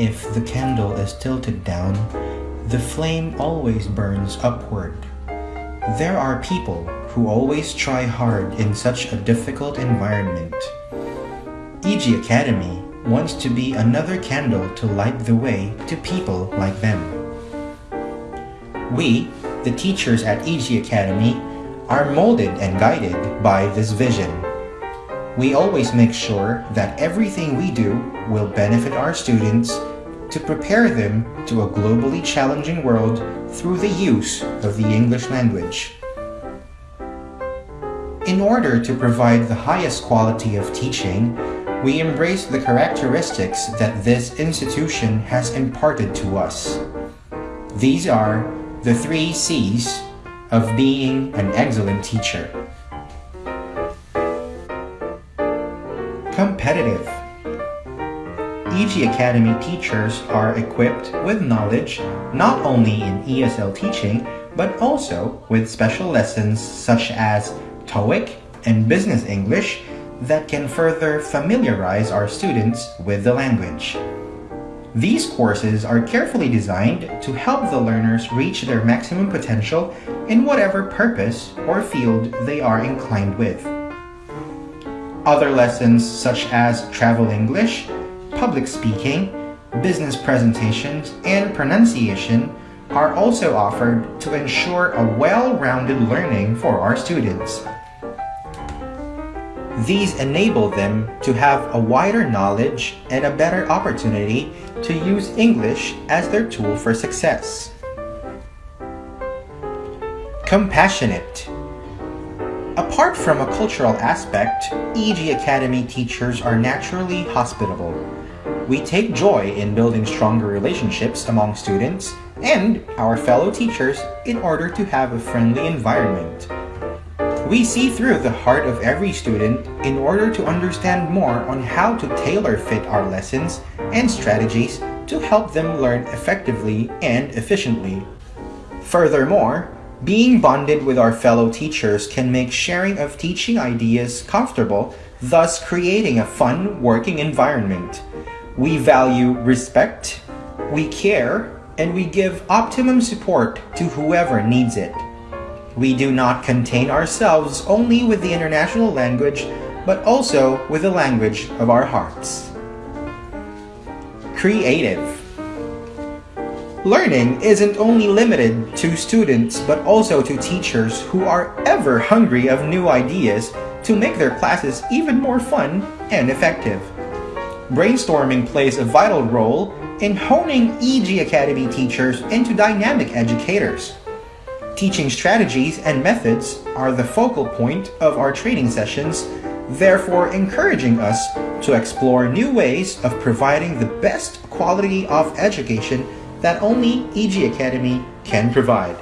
is tilted down, the flame always burns upward. There are people who always try hard in such a difficult environment. EG Academy wants to be another candle to light the way to people like them. We, the teachers at EG Academy, are molded and guided by this vision. We always make sure that everything we do will benefit our students to prepare them to a globally challenging world through the use of the English language. In order to provide the highest quality of teaching, we embrace the characteristics that this institution has imparted to us. These are the three C's of being an excellent teacher. Competitive. EG Academy teachers are equipped with knowledge not only in ESL teaching, but also with special lessons such as TOEIC and Business English that can further familiarize our students with the language. These courses are carefully designed to help the learners reach their maximum potential in whatever purpose or field they are inclined with. Other lessons such as travel English, public speaking, business presentations, and pronunciation are also offered to ensure a well-rounded learning for our students. These enable them to have a wider knowledge and a better opportunity to use English as their tool for success. Compassionate. Apart from a cultural aspect, EG Academy teachers are naturally hospitable. We take joy in building stronger relationships among students and our fellow teachers in order to have a friendly environment. We see through the heart of every student in order to understand more on how to tailor fit our lessons and strategies to help them learn effectively and efficiently. Furthermore, being bonded with our fellow teachers can make sharing of teaching ideas comfortable, thus creating a fun working environment. We value respect, we care, and we give optimum support to whoever needs it. We do not contain ourselves only with the international language, but also with the language of our hearts. Creative. Learning isn't only limited to students, but also to teachers who are ever hungry of new ideas to make their classes even more fun and effective. Brainstorming plays a vital role in honing EG Academy teachers into dynamic educators. Teaching strategies and methods are the focal point of our training sessions, therefore encouraging us to explore new ways of providing the best quality of education that only EG Academy can provide.